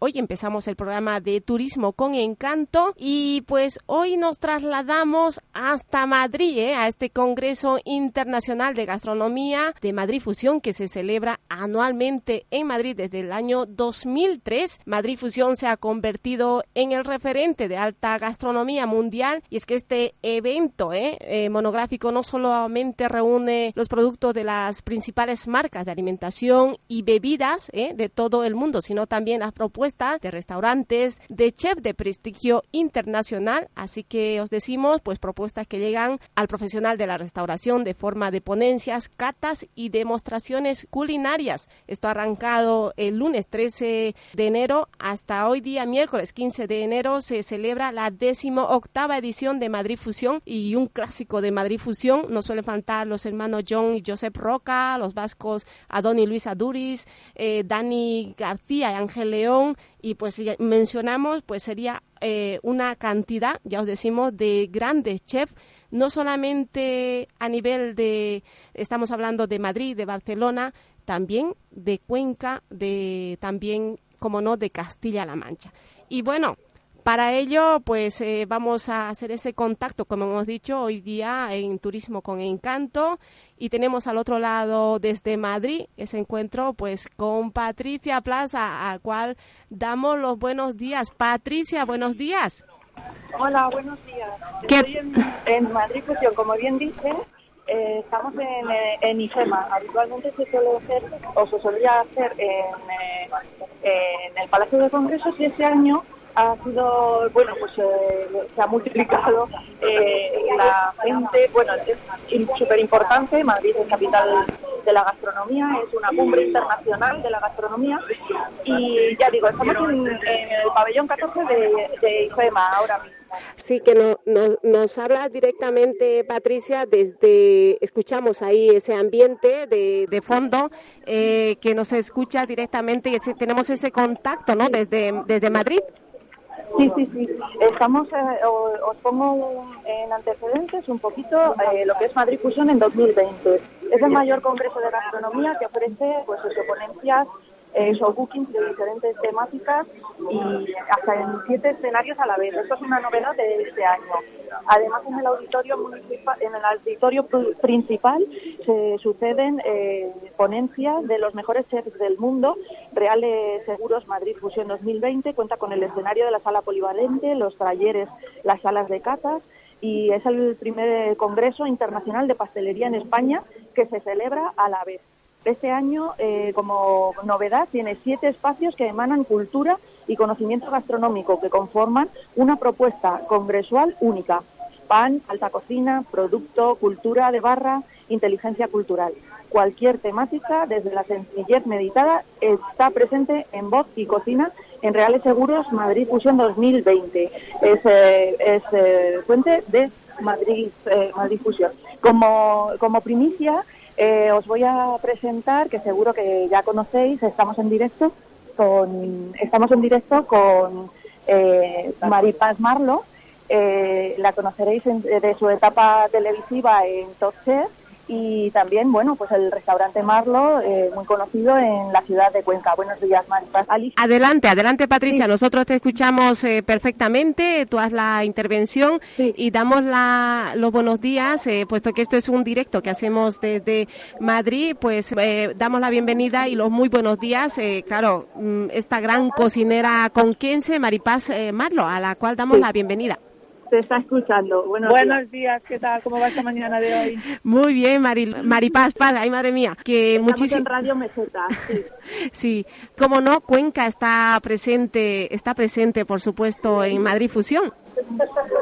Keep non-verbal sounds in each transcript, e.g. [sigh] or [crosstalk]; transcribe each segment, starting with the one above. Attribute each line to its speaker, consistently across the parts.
Speaker 1: Hoy empezamos el programa de Turismo con Encanto y pues hoy nos trasladamos hasta Madrid, ¿eh? a este Congreso Internacional de Gastronomía de Madrid Fusión que se celebra anualmente en Madrid desde el año 2003. Madrid Fusión se ha convertido en el referente de alta gastronomía mundial y es que este evento ¿eh? Eh, monográfico no solamente reúne los productos de las principales marcas de alimentación y bebidas de todo el mundo, sino también las propuestas de restaurantes, de chef de prestigio internacional, así que os decimos pues propuestas que llegan al profesional de la restauración de forma de ponencias, catas y demostraciones culinarias. Esto ha arrancado el lunes 13 de enero hasta hoy día miércoles 15 de enero se celebra la décimo octava edición de Madrid Fusión y un clásico de Madrid Fusión. No suelen faltar los hermanos John y Josep Roca, los vascos Adón y Luis Aduris, eh, Dani García y Ángel León y pues mencionamos pues sería eh, una cantidad, ya os decimos, de grandes chefs no solamente a nivel de, estamos hablando de Madrid, de Barcelona, también de Cuenca, de también, como no, de Castilla-La Mancha. Y bueno, para ello, pues eh, vamos a hacer ese contacto, como hemos dicho, hoy día en Turismo con Encanto. Y tenemos al otro lado, desde Madrid, ese encuentro, pues con Patricia Plaza, al cual damos los buenos días. Patricia, buenos días.
Speaker 2: Hola, buenos días. Estoy en, Madrid Fusión, como bien dice, eh, estamos en, eh, en, IFEMA. Habitualmente se suele hacer, o se solía hacer en, en el Palacio de Congresos y este año ha sido, bueno, pues eh, se ha multiplicado eh, la gente, bueno, es súper importante, Madrid es capital de la gastronomía, es una cumbre internacional de la gastronomía y ya digo, estamos en, el pabellón 14 de, de IFEMA ahora mismo.
Speaker 1: Sí, que no, nos habla directamente, Patricia, desde, escuchamos ahí ese ambiente de, de fondo, eh, que nos escucha directamente y tenemos ese contacto, ¿no? Desde, desde Madrid.
Speaker 2: Sí, sí, sí. Estamos, eh, os pongo en antecedentes un poquito eh, lo que es Madrid Fusión en 2020. Es el mayor congreso de gastronomía que ofrece pues, ponencias eh, showbookings de diferentes temáticas y hasta en siete escenarios a la vez. Esto es una novedad de este año. Además, en el auditorio en el auditorio principal se suceden eh, ponencias de los mejores chefs del mundo. Reales Seguros Madrid Fusión 2020 cuenta con el escenario de la sala polivalente, los talleres, las salas de catas y es el primer congreso internacional de pastelería en España que se celebra a la vez. Este año, eh, como novedad, tiene siete espacios que emanan cultura y conocimiento gastronómico que conforman una propuesta congresual única. Pan, alta cocina, producto, cultura de barra, inteligencia cultural. Cualquier temática, desde la sencillez meditada, está presente en Voz y Cocina en Reales Seguros Madrid Fusión 2020. Es, eh, es eh, fuente de Madrid, Madrid Fusión. Como, como primicia, eh, os voy a presentar, que seguro que ya conocéis, estamos en directo con, estamos en directo con eh, Maripaz Marlo. Eh, la conoceréis de su etapa televisiva en Top y también, bueno, pues el restaurante Marlo, eh, muy conocido en la ciudad de Cuenca. Buenos días, Maripaz.
Speaker 1: Adelante, adelante, Patricia. Nosotros te escuchamos eh, perfectamente. Tú haz la intervención y damos la, los buenos días, eh, puesto que esto es un directo que hacemos desde Madrid, pues damos la bienvenida y los muy buenos días. claro, mm, esta gran cocinera conquense, Maripaz Marlo, a la cual damos la bienvenida
Speaker 2: te está escuchando.
Speaker 3: Buenos, días. ¿qué tal? ¿Cómo va esta mañana de hoy?
Speaker 1: Muy bien, Mari, Maripaz Paz, ay madre mía, que
Speaker 2: muchísimo. en Radio Meseta, sí. [laughs]
Speaker 1: sí, como no, Cuenca está presente, está presente, por supuesto, en Madrid Fusión.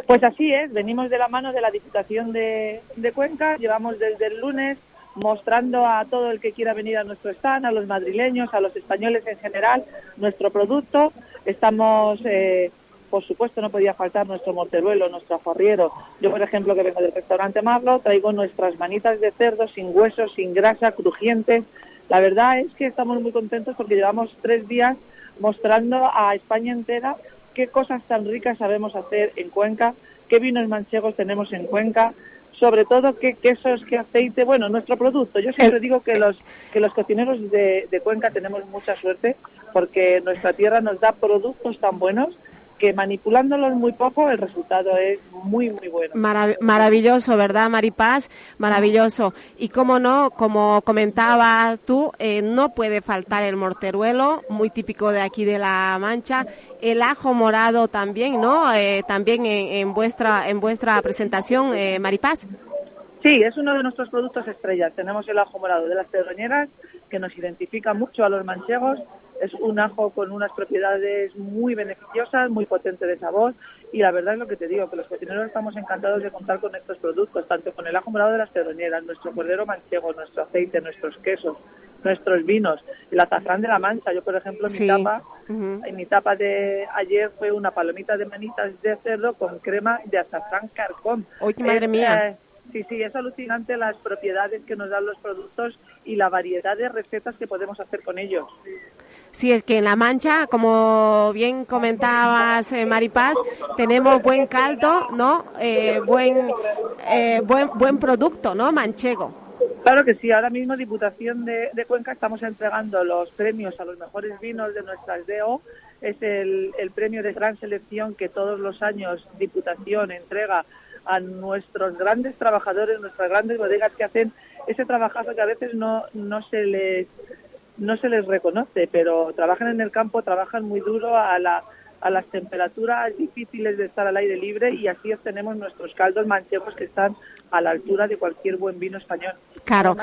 Speaker 3: Pues así es, venimos de la mano de la Diputación de, de Cuenca, llevamos desde el lunes mostrando a todo el que quiera venir a nuestro stand, a los madrileños, a los españoles en general, nuestro producto. Estamos eh, por supuesto no podía faltar nuestro morteruelo, nuestro aforriero. Yo, por ejemplo, que vengo del restaurante Marlo, traigo nuestras manitas de cerdo sin huesos, sin grasa, crujientes. La verdad es que estamos muy contentos porque llevamos tres días mostrando a España entera qué cosas tan ricas sabemos hacer en Cuenca, qué vinos manchegos tenemos en Cuenca, sobre todo qué quesos, qué aceite, bueno, nuestro producto. Yo siempre digo que los, que los cocineros de, de Cuenca tenemos mucha suerte porque nuestra tierra nos da productos tan buenos que manipulándolos muy poco el resultado es muy, muy bueno.
Speaker 1: maravilloso, ¿verdad, Maripaz? Maravilloso. Y cómo no, como comentabas tú, eh, no puede faltar el morteruelo, muy típico de aquí de La Mancha. El ajo morado también, ¿no? Eh, también en, vuestra en vuestra presentación, eh, Maripaz.
Speaker 3: Sí, es uno de nuestros productos estrellas. Tenemos el ajo morado de las terroñeras, que nos identifica mucho a los manchegos es un ajo con unas propiedades muy beneficiosas, muy potente de sabor y la verdad es lo que te digo, que los cocineros estamos encantados de contar con estos productos, tanto con el ajo morado de las pedroñeras, nuestro cordero manchego, nuestro aceite, nuestros quesos, nuestros vinos, el azafrán de la mancha. Yo, por ejemplo, mi tapa, en mi tapa de ayer fue una palomita de manitas de cerdo con crema de azafrán carcón.
Speaker 1: ¡Uy, madre mía!
Speaker 3: Eh, sí, sí, es alucinante las propiedades que nos dan los productos y la variedad de recetas que podemos hacer con ellos.
Speaker 1: Sí, es que en La Mancha, como bien comentabas, eh, Maripaz, tenemos buen caldo, ¿no? Eh, buen, eh, buen, buen producto, ¿no? Manchego.
Speaker 3: Claro que sí, ahora mismo Diputación de, Cuenca estamos entregando los premios a los mejores vinos de nuestra DO. Es el, el premio de gran selección que todos los años Diputación entrega a nuestros grandes trabajadores, nuestras grandes bodegas que hacen ese trabajazo que a veces no, no se les no se les reconoce, pero trabajan en el campo, trabajan muy duro a, la, a las temperaturas difíciles de estar al aire libre y así obtenemos nuestros caldos manchegos que están a la altura de cualquier buen vino español.
Speaker 1: Claro.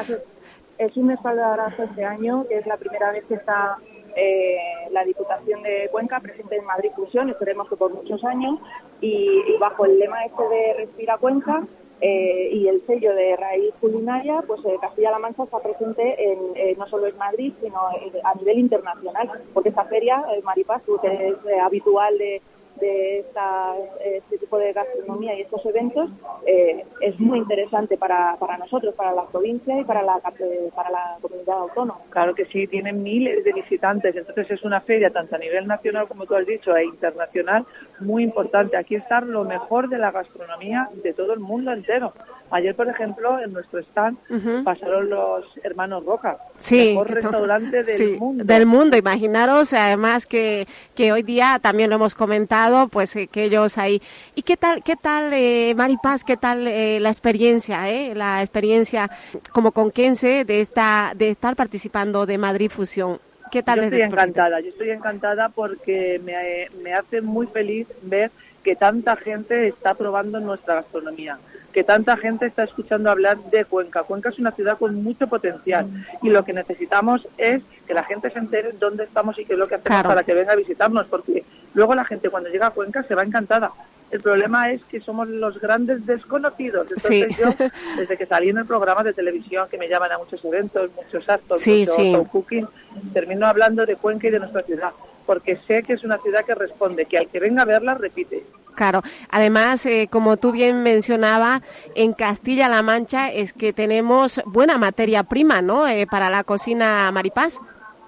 Speaker 2: es un espaldarazo este año, que es la primera vez que está eh, la Diputación de Cuenca presente en Madrid Fusión, esperemos que por muchos años, y, y bajo el lema este de Respira Cuenca, eh, y el sello de raíz culinaria, pues eh, Castilla-La Mancha está presente en, eh, no solo en Madrid, sino a nivel internacional, porque esta feria, el Maripaz, que es habitual de, de esta, este tipo de gastronomía y estos eventos eh, es muy interesante para, para nosotros, para la provincia y para la, para la comunidad autónoma.
Speaker 3: Claro que sí, tienen miles de visitantes, entonces es una feria tanto a nivel nacional como tú has dicho e internacional muy importante. Aquí está lo mejor de la gastronomía de todo el mundo entero. Ayer, por ejemplo, en nuestro stand pasaron los hermanos Roca,
Speaker 1: sí,
Speaker 3: mejor restaurante del mundo.
Speaker 1: Del mundo, imaginaros, además que, que hoy día también lo hemos comentado, pues eh, que ellos ahí. ¿Y qué tal, qué tal, eh, Maripaz, qué tal eh, la experiencia, eh, la experiencia como conquense de esta, de estar participando de Madrid Fusión? ¿Qué tal?
Speaker 3: Yo estoy encantada, yo estoy encantada porque me, me hace muy feliz ver que tanta gente está probando nuestra gastronomía que tanta gente está escuchando hablar de Cuenca. Cuenca es una ciudad con mucho potencial y lo que necesitamos es que la gente se entere dónde estamos y qué es lo que hacemos para que venga a visitarnos, porque luego la gente cuando llega a Cuenca se va encantada. El problema es que somos los grandes desconocidos. Entonces yo, [laughs] desde que salí en el programa de televisión, que me llaman a muchos eventos, muchos actos,
Speaker 1: sí,
Speaker 3: muchos cooking, termino hablando de Cuenca y de nuestra ciudad, porque sé que es una ciudad que responde, que al que venga a verla repite.
Speaker 1: Claro, además, eh, como tú bien mencionabas, en Castilla-La Mancha es que tenemos buena materia prima, ¿no? Eh, para la cocina Maripaz.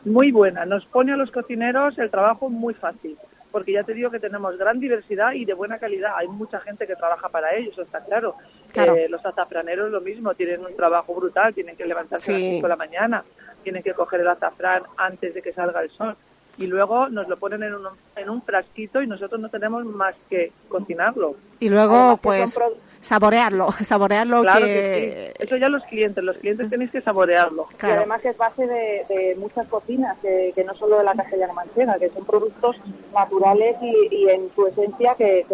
Speaker 3: Muy buena, nos pone a los cocineros el trabajo muy fácil, porque ya te digo que tenemos gran diversidad y de buena calidad. Hay mucha gente que trabaja para ellos, está claro.
Speaker 1: claro.
Speaker 3: Eh, los azafraneros lo mismo, tienen un trabajo brutal, tienen que levantarse a las 5 de la mañana, tienen que coger el azafrán antes de que salga el sol y luego nos lo ponen en un, en un frasquito y nosotros no tenemos más que cocinarlo.
Speaker 1: Y luego, pues, saborearlo, [laughs] saborearlo
Speaker 3: claro que... Eso ya los clientes, los clientes tenéis que saborearlo.
Speaker 2: Y además es base de, muchas cocinas, que, no solo de la castellana manchega, que son productos naturales y, en su esencia que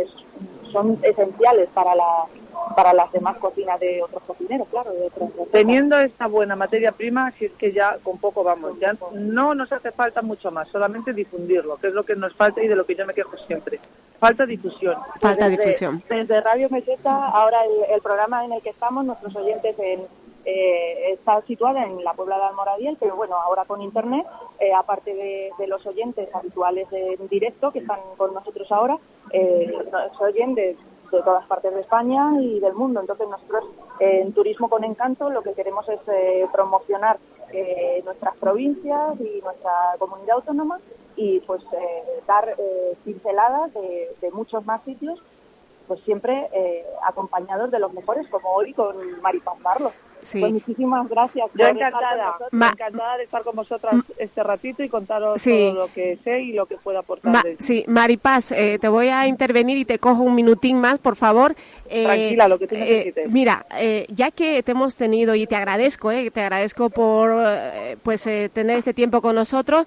Speaker 2: son esenciales para la para las demás cocinas de otros cocineros, claro. De
Speaker 3: Teniendo esta buena materia prima, si es que ya con poco vamos, ya no nos hace falta mucho más, solamente difundirlo, que es lo que nos falta y de lo que yo me quejo siempre. Falta difusión.
Speaker 1: Falta difusión.
Speaker 2: Desde Radio Meseta, ahora el, programa en el que estamos, nuestros oyentes en, eh, está situada en la Puebla de Almoradiel, pero bueno, ahora con internet, eh, aparte de, los oyentes habituales en directo que están con nosotros ahora, eh, nos oyen de de todas partes de España y del mundo. Entonces nosotros en Turismo con Encanto lo que queremos es eh, promocionar eh, nuestras provincias y nuestra comunidad autónoma y pues eh, dar pinceladas de, muchos más sitios, pues siempre acompañados de los mejores, como hoy con Maripaz Pues muchísimas gracias.
Speaker 3: Yo encantada, encantada de estar con vosotras mm. este ratito y contaros todo lo que sé y lo que puedo aportar.
Speaker 1: sí, Maripaz, eh, te voy a intervenir y te cojo un minutín más, por favor.
Speaker 3: Eh, Tranquila, lo que tú eh,
Speaker 1: necesites. mira, ya que te hemos tenido y te agradezco, te agradezco por pues tener este tiempo con nosotros,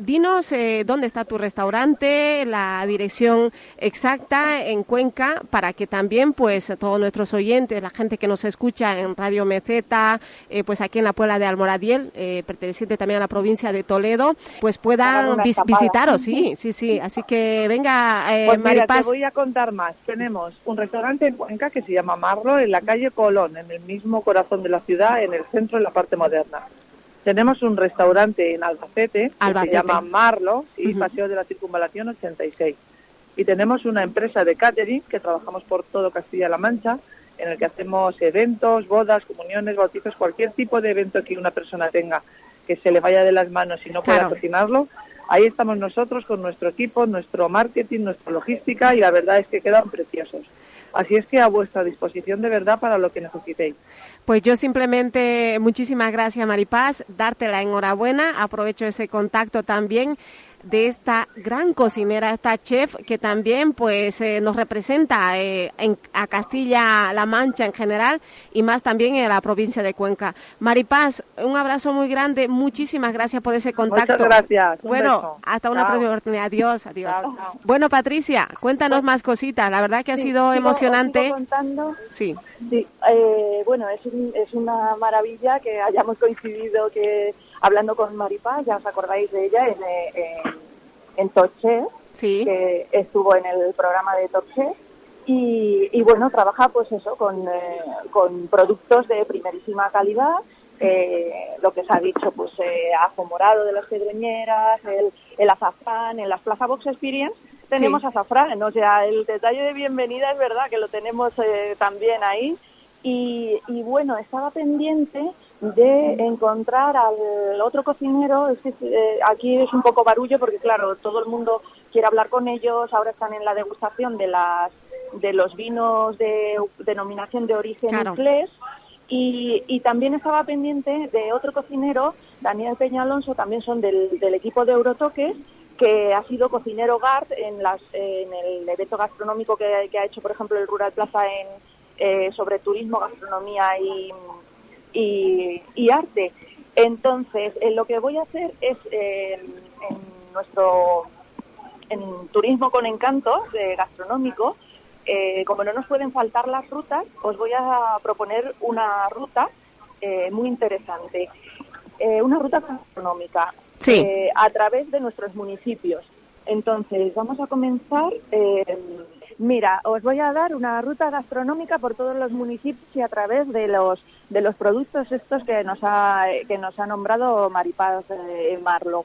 Speaker 1: dinos dónde está tu restaurante, la dirección exacta en Cuenca, para que también pues todos nuestros oyentes, la gente que nos escucha en Radio Meceta, pues aquí en la Puebla de Almoradiel, perteneciente también a la provincia de Toledo, pues puedan visitaros, sí, [laughs] sí, sí. Así que venga,
Speaker 3: pues Maripaz. te voy a contar más. Tenemos un restaurante en Cuenca que se llama Marlo, en la calle Colón, en el mismo corazón de la ciudad, en el centro, en la parte moderna. Tenemos un restaurante en Albacete, que se llama Marlo, y Paseo de la Circunvalación 86. Y tenemos una empresa de catering que trabajamos por todo Castilla-La Mancha, en el que hacemos eventos, bodas, comuniones, bautizos, cualquier tipo de evento que una persona tenga que se le vaya de las manos y no pueda cocinarlo. Ahí estamos nosotros con nuestro equipo, nuestro marketing, nuestra logística y la verdad es que quedan preciosos. Así es que a vuestra disposición de verdad para lo que necesitéis.
Speaker 1: Pues yo simplemente, muchísimas gracias Maripaz, darte la enhorabuena, aprovecho ese contacto también de esta gran cocinera, esta chef que también pues eh, nos representa eh, en, a Castilla-La Mancha en general y más también en la provincia de Cuenca. Maripaz, un abrazo muy grande, muchísimas gracias por ese contacto.
Speaker 3: Muchas gracias.
Speaker 1: bueno, hasta una próxima oportunidad. Adiós, adiós. Bueno, Patricia, cuéntanos pues más cositas. La verdad que ha sido emocionante.
Speaker 2: contando. Sí. sí eh, bueno, es, es una maravilla que hayamos coincidido que hablando con Maripaz, ya os acordáis de ella, en, en, en Torché, que estuvo en el programa de Torché. Y, bueno, trabaja pues eso, con, eh, con productos de primerísima calidad, eh, lo que se ha dicho, pues eh, ajo morado de las cedreñeras, el, el azafrán, en las Plaza Box Experience tenemos azafrán, o sea, el detalle de bienvenida es verdad que lo tenemos eh, también ahí. Y, y bueno, estaba pendiente de encontrar al otro cocinero, es que eh, aquí es un poco barullo porque claro, todo el mundo quiere hablar con ellos, ahora están en la degustación de las de los vinos de denominación de origen claro. y, y, también estaba pendiente de otro cocinero, Daniel Peña Alonso, también son del, del equipo de Eurotoques, que ha sido cocinero GART en, las, en el evento gastronómico que, que ha hecho, por ejemplo, el Rural Plaza en, eh, sobre turismo, gastronomía y, y, arte. Entonces, eh, lo que voy a hacer es eh, en nuestro en turismo con encanto de gastronómico, eh, como no nos pueden faltar las rutas, os voy a proponer una ruta muy interesante, una ruta gastronómica a través de nuestros municipios. Entonces, vamos a comenzar. Mira, os voy a dar una ruta gastronómica por todos los municipios y a través de los de los productos estos que nos ha, que nos ha nombrado Maripaz eh, Marlo.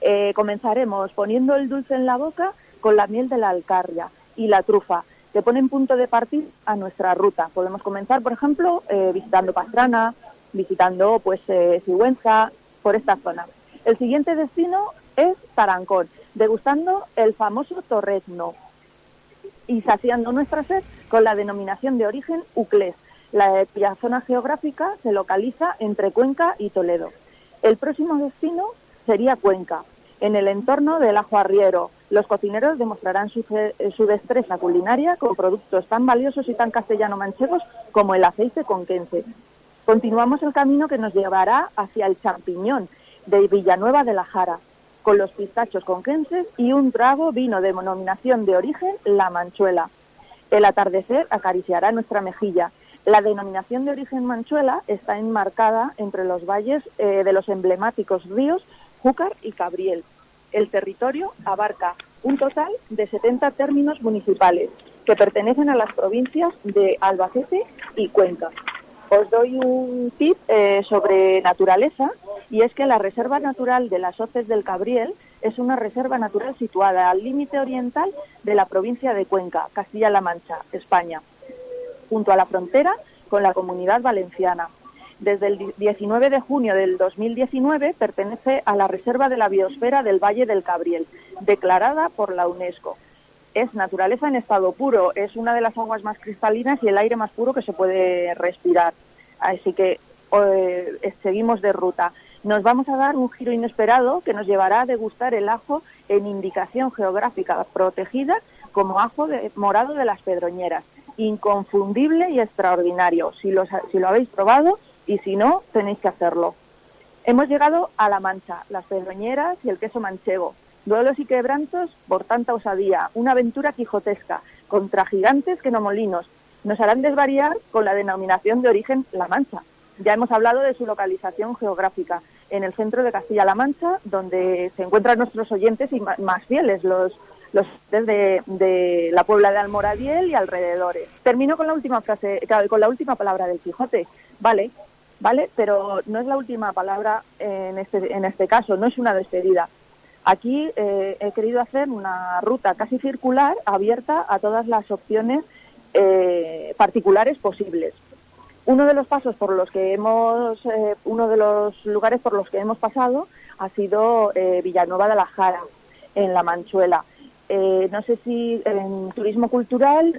Speaker 2: Eh, comenzaremos poniendo el dulce en la boca con la miel de la alcarria y la trufa, que ponen punto de partida a nuestra ruta. Podemos comenzar, por ejemplo, eh, visitando Pastrana, visitando pues Sigüenza, por esta zona. El siguiente destino es Tarancón, degustando el famoso torrezno y saciando nuestra sed con la denominación de origen Uclés, la, zona geográfica se localiza entre Cuenca y Toledo. El próximo destino sería Cuenca. En el entorno del ajo arriero, los cocineros demostrarán su, su, destreza culinaria con productos tan valiosos y tan castellano-manchegos como el aceite conquense. Continuamos el camino que nos llevará hacia el champiñón de Villanueva de la Jara, con los pistachos conquenses y un trago vino de denominación de origen La Manchuela. El atardecer acariciará nuestra mejilla la denominación de origen Manchuela está enmarcada entre los valles eh, de los emblemáticos ríos Júcar y Cabriel. El territorio abarca un total de 70 términos municipales que pertenecen a las provincias de Albacete y Cuenca. Os doy un tip eh, sobre naturaleza y es que la Reserva Natural de las Hoces del Cabriel es una reserva natural situada al límite oriental de la provincia de Cuenca, Castilla-La Mancha, España junto a la frontera con la comunidad valenciana. Desde el 19 de junio del 2019 pertenece a la Reserva de la Biosfera del Valle del Cabriel, declarada por la UNESCO. Es naturaleza en estado puro, es una de las aguas más cristalinas y el aire más puro que se puede respirar. Así que eh, seguimos de ruta. Nos vamos a dar un giro inesperado que nos llevará a degustar el ajo en indicación geográfica protegida como ajo morado de las Pedroñeras. Inconfundible y extraordinario. Si lo, si lo habéis probado y si no, tenéis que hacerlo. Hemos llegado a La Mancha, las Pedroñeras y el queso manchego. Duelos y quebrantos por tanta osadía. Una aventura quijotesca contra gigantes que no molinos. Nos harán desvariar con la denominación de origen La Mancha. Ya hemos hablado de su localización geográfica en el centro de Castilla-La Mancha, donde se encuentran nuestros oyentes y más fieles, los los de, de la Puebla de Almoradiel y alrededores. Termino con la última frase, con la última palabra del Quijote. Vale, vale, pero no es la última palabra en este, en este caso, no es una despedida. Aquí eh, he querido hacer una ruta casi circular abierta a todas las opciones eh, particulares posibles. Uno de los pasos por los que hemos, eh, uno de los lugares por los que hemos pasado ha sido Villanueva de la Jara, en La Manchuela. No sé si en turismo cultural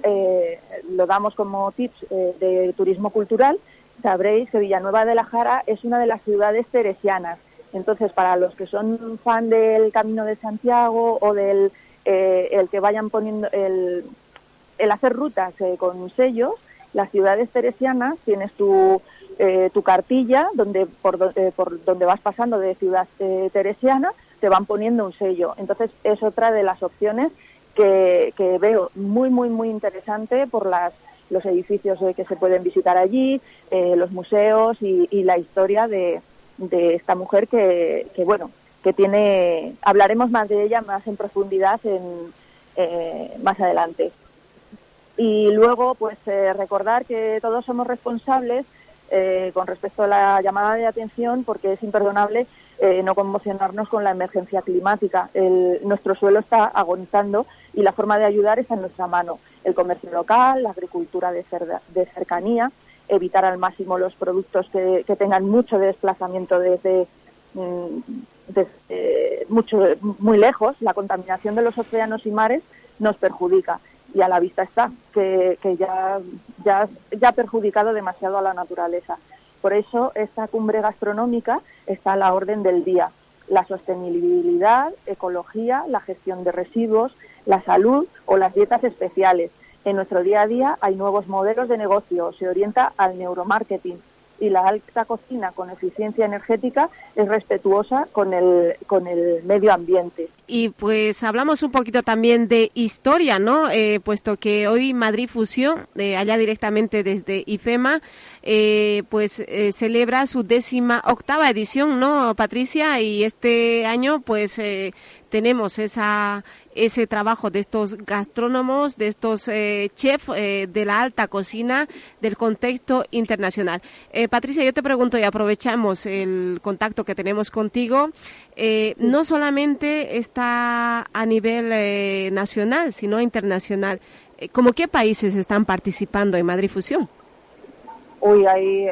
Speaker 2: lo damos como tips de turismo cultural. Sabréis que Villanueva de la Jara es una de las ciudades teresianas. Entonces, para los que son fan del Camino de Santiago o del el que vayan poniendo el, el hacer rutas con sellos, las ciudades teresianas tienes tu tu cartilla donde por, por donde vas pasando de ciudad teresiana te van poniendo un sello. Entonces es otra de las opciones que, veo muy, muy, muy interesante por las, los edificios que se pueden visitar allí, eh, los museos y, la historia de, de esta mujer que, que, bueno, que tiene, hablaremos más de ella más en profundidad en, eh, más adelante. Y luego, pues eh, recordar que todos somos responsables con respecto a la llamada de atención porque es imperdonable eh, no conmocionarnos con la emergencia climática. nuestro suelo está agonizando y la forma de ayudar está en nuestra mano. El comercio local, la agricultura de, cercanía, evitar al máximo los productos que, tengan mucho desplazamiento desde, mm, mucho, muy lejos. La contaminación de los océanos y mares nos perjudica y a la vista está que, ya, ya, ya ha perjudicado demasiado a la naturaleza. Por eso esta cumbre gastronómica está a la orden del día. La sostenibilidad, ecología, la gestión de residuos, la salud o las dietas especiales. En nuestro día a día hay nuevos modelos de negocio, se orienta al neuromarketing, y la alta cocina con eficiencia energética es respetuosa con el, con el medio ambiente.
Speaker 1: Y pues hablamos un poquito también de historia, ¿no? Eh, puesto que hoy Madrid Fusión, eh, allá directamente desde IFEMA, eh, pues celebra su décima octava edición, ¿no, Patricia? Y este año, pues tenemos esa, ese trabajo de estos gastrónomos, de estos eh, chefs eh, de la alta cocina del contexto internacional. Eh, Patricia, yo te pregunto y aprovechamos el contacto que tenemos contigo. no solamente está a nivel nacional, sino internacional. ¿Cómo qué países están participando en Madrid Fusión?
Speaker 2: Uy, hay,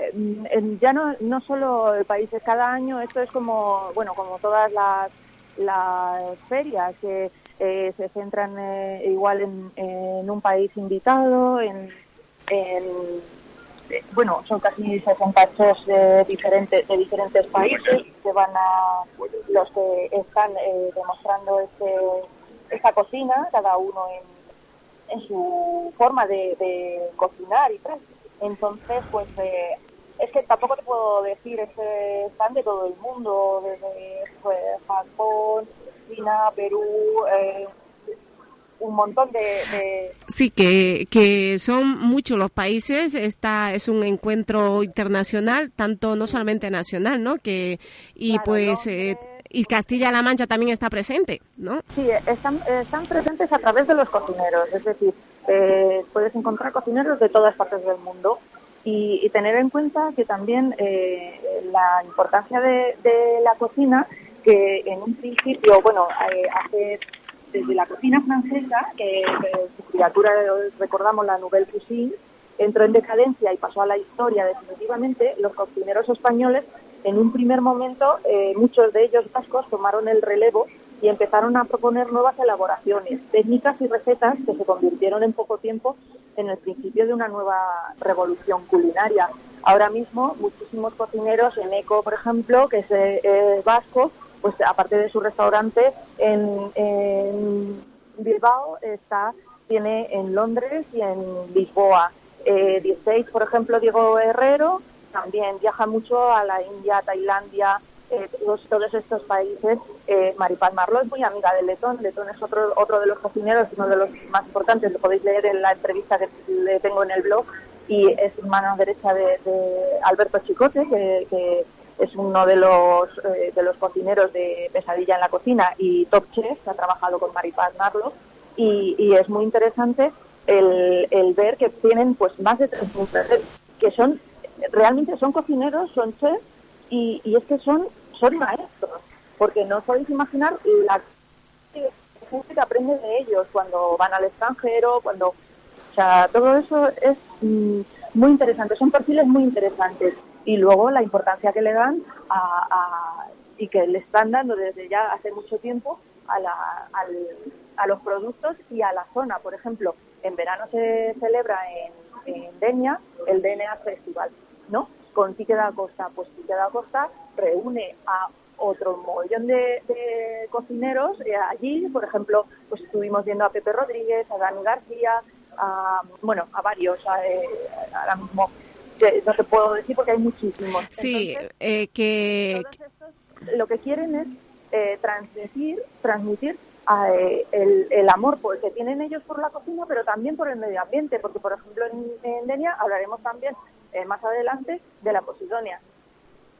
Speaker 2: ya no, no solo países, cada año esto es como, bueno, como todas las las ferias que eh, se centran eh, igual en, un país invitado, en, eh, bueno, son casi 60 chefs de diferentes, de diferentes países que van a, los que están demostrando este, esta cocina, cada uno en, en su forma de, de cocinar y tal. Entonces, pues es que tampoco te puedo decir, es que están de todo el mundo, desde pues, Japón, China, Perú, eh, un montón de,
Speaker 1: Sí, que, que son muchos los países. Esta es un encuentro internacional, tanto no solamente nacional, ¿no? Que y pues eh, y Castilla-La Mancha también está presente, ¿no?
Speaker 2: Sí, están, están presentes a través de los cocineros, es decir, eh, puedes encontrar cocineros de todas partes del mundo y, tener en cuenta que también eh, la importancia de, la cocina, que en un principio, bueno, eh, hace desde la cocina francesa, que, su criatura, recordamos la Nouvelle Cuisine, entró en decadencia y pasó a la historia definitivamente, los cocineros españoles, en un primer momento, eh, muchos de ellos vascos tomaron el relevo y empezaron a proponer nuevas elaboraciones, técnicas y recetas que se convirtieron en poco tiempo en el principio de una nueva revolución culinaria. Ahora mismo, muchísimos cocineros en ECO, por ejemplo, que es vasco, pues aparte de su restaurante en, Bilbao, está tiene en Londres y en Lisboa. Eh, 16, por ejemplo, Diego Herrero, también viaja mucho a la India, Tailandia, eh, todos, estos países. Eh, Maripaz Marlo es muy amiga de Letón. Letón es otro, otro de los cocineros, uno de los más importantes. Lo podéis leer en la entrevista que le tengo en el blog. Y es mano derecha de, Alberto Chicote, que, es uno de los, eh, de los cocineros de Pesadilla en la Cocina y Top Chef, que ha trabajado con Maripaz Marlo. Y, es muy interesante el, el, ver que tienen pues más de 3.000 que son realmente son cocineros, son chefs y, y es que son, son maestros, porque no podéis imaginar la gente que aprende de ellos cuando van al extranjero, cuando... O sea, todo eso es mm, muy interesante, son perfiles muy interesantes. Y luego la importancia que le dan a, y que le están dando desde ya hace mucho tiempo a, la, a los productos y a la zona. Por ejemplo, en verano se celebra en, en Denia el DNA Festival, ¿no? con Tique da Costa. Pues Tique da Costa reúne a otro montón de, cocineros eh, allí, por ejemplo, pues estuvimos viendo a Pepe Rodríguez, a Dani García, a, bueno, a varios, eh, ahora mismo no te puedo decir porque hay muchísimos.
Speaker 1: Sí, eh, que...
Speaker 2: lo que quieren es transmitir, transmitir el, el, amor que tienen ellos por la cocina, pero también por el medio ambiente, porque por ejemplo en, en Denia hablaremos también eh, más adelante de la Posidonia,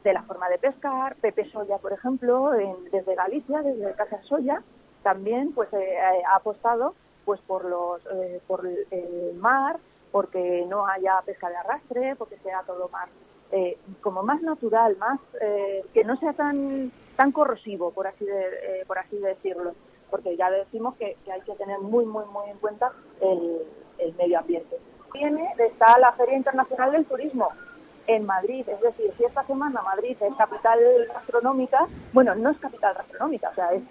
Speaker 2: de la forma de pescar, Pepe Soya, por ejemplo, desde Galicia, desde Casa Soya, también pues eh, ha apostado pues por los eh, por el mar, porque no haya pesca de arrastre, porque sea todo más como más natural, más que no sea tan tan corrosivo, por así de, por así decirlo, porque ya decimos que, hay que tener muy muy muy en cuenta el medio ambiente. Viene está la Feria Internacional del Turismo en Madrid. Es decir, si esta semana Madrid es capital gastronómica, bueno, no es capital gastronómica, o sea, es,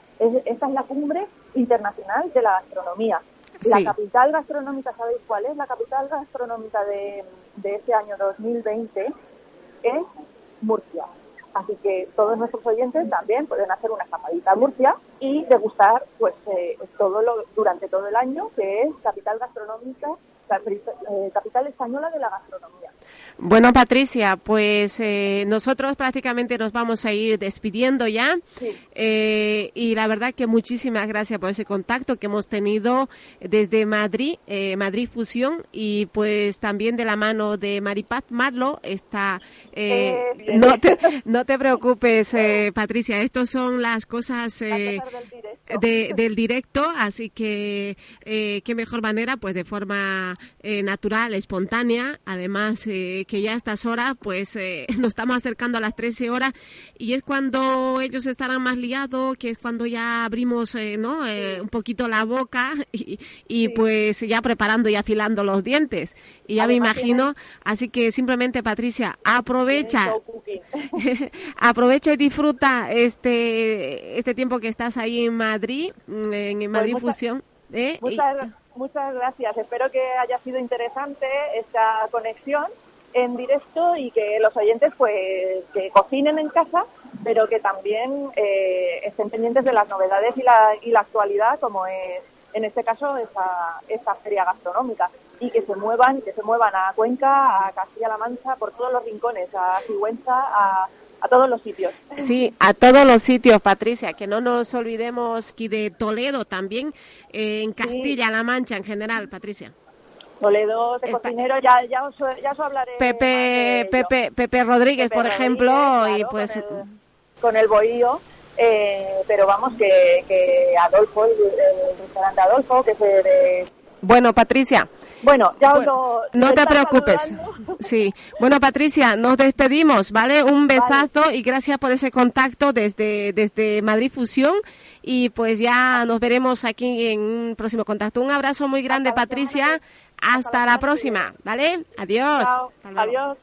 Speaker 2: esta es la cumbre internacional de la gastronomía. La capital gastronómica, ¿sabéis cuál es? La capital gastronómica de, de este año 2020 es Murcia. Así que todos nuestros oyentes también pueden hacer una escapadita a Murcia y degustar pues eh, todo lo, durante todo el año, que es capital gastronómica eh, capital española de la gastronomía.
Speaker 1: Bueno, Patricia, pues eh, nosotros prácticamente nos vamos a ir despidiendo ya. Eh, y la verdad que muchísimas gracias por ese contacto que hemos tenido desde Madrid, eh, Madrid Fusión, y pues también de la mano de Maripaz Marlo. Está, no, te, no te preocupes, [laughs] Patricia, estas son las cosas del directo, así que qué mejor manera, pues de forma natural, espontánea, además que ya a estas horas, pues eh, [laughs] nos estamos acercando a las 13 horas y es cuando ellos estarán más liados, que es cuando ya abrimos eh, ¿no? Eh, un poquito la boca [laughs] y, pues ya preparando y afilando los dientes. Y ya me imagino, así que simplemente Patricia, aprovecha, [laughs] aprovecha y disfruta este, este tiempo que estás ahí en Madrid, mm, en pues Madrid Fusión.
Speaker 2: Muchas, muchas gracias. Espero que haya sido interesante esta conexión en directo y que los oyentes pues que cocinen en casa, pero que también eh, estén pendientes de las novedades y la, y la actualidad, como es en este caso esta, esta feria gastronómica, y que se muevan, que se muevan a Cuenca, a Castilla-La Mancha, por todos los rincones, a Sigüenza, a, a todos los sitios.
Speaker 1: Sí, a todos los sitios, Patricia, que no nos olvidemos que de Toledo también, eh, en Castilla-La Mancha en general, Patricia.
Speaker 2: Toledo de cocinero, ya, ya, os, ya os hablaré.
Speaker 1: Pepe, Pepe, Pepe Rodríguez, por ejemplo, y pues.
Speaker 2: Con el, bohío. Eh, pero vamos, que, que Adolfo, el, restaurante Adolfo, que se. De...
Speaker 1: Bueno, Patricia.
Speaker 2: Bueno, ya bueno, lo,
Speaker 1: No te preocupes. Sí. Bueno, Patricia, nos despedimos, ¿vale? Un besazo y gracias por ese contacto desde, desde Madrid Fusión. Y pues ya nos veremos aquí en un próximo contacto. Un abrazo muy grande, Patricia. Hasta, la, próxima, ¿vale? Adiós.
Speaker 2: Adiós.